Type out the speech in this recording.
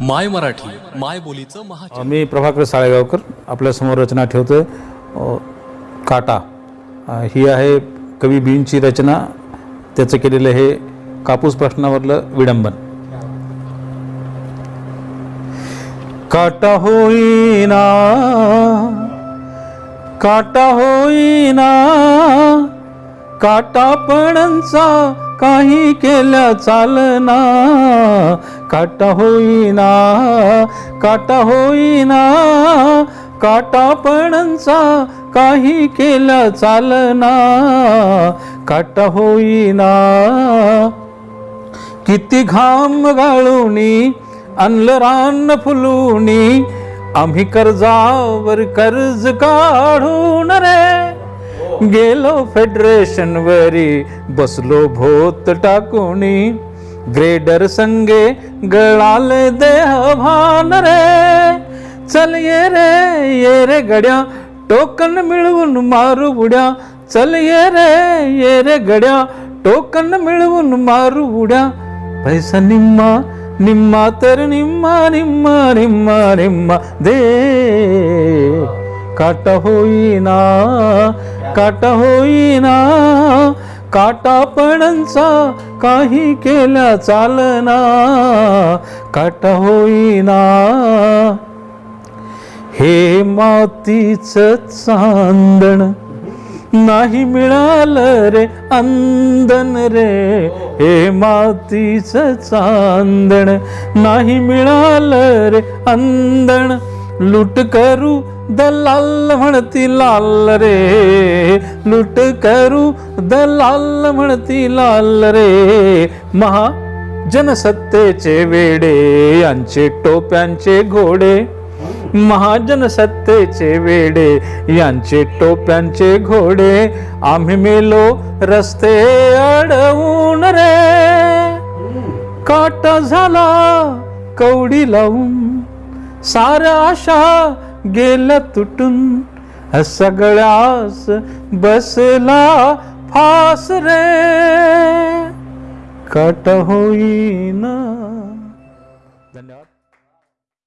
माय मराठी माय बोलीचं महा मी प्रभाकर साळेगावकर आपल्यासमोर रचना ठेवतोय. काटा. ही आहे कवी बींची रचना. त्याचं केलेलं हे कापूस प्रश्नावरलं विडंबन. काटा होईना. काटा होईना. काटा पणचा काही केल्या चालना. काटा होईना काटा होईना काटा पणचा काही केलं चालना. काटा होईना किती घाम गाळूनी आणलं रान फुलूनी आम्ही कर्जावर कर्ज काढून रे. गेलो फेडरेशनवरी बसलो भोत टाकूनी. ग्रेडर संगे गळाले देह भान रे चल ये रे ये रे गड्या टोकन मिळवून मारू बुड्या चल ये रे ये रे गड्या टोकन मिळवून मारू उड्या पैसा निम्मा निम्मा तर निम्मा निम्मा निम्मा निम्मा दे काटा होईना काटा होईना काटापणांचा काही केल्या चालना. काटा होईना. हे मातीच चांदण नाही मिळालं रे अंदन रे. हे मातीच चांदण नाही मिळालं रे अंदण. लूट करू दलाल म्हणती लाल रे. लूट करू दलाल म्हणती लाल रे. महा जनसत्तेचे वेडे यांचे टोप्यांचे घोडे. महाजन सत्तेचे वेडे यांचे टोप्यांचे घोडे. आम्ही मेलो रस्ते अडवून रे. काटा झाला कवडी लावून. सारा आशा गेला तुटून सगळ्यास बसला फास रे. कट होईना. धन्यवाद.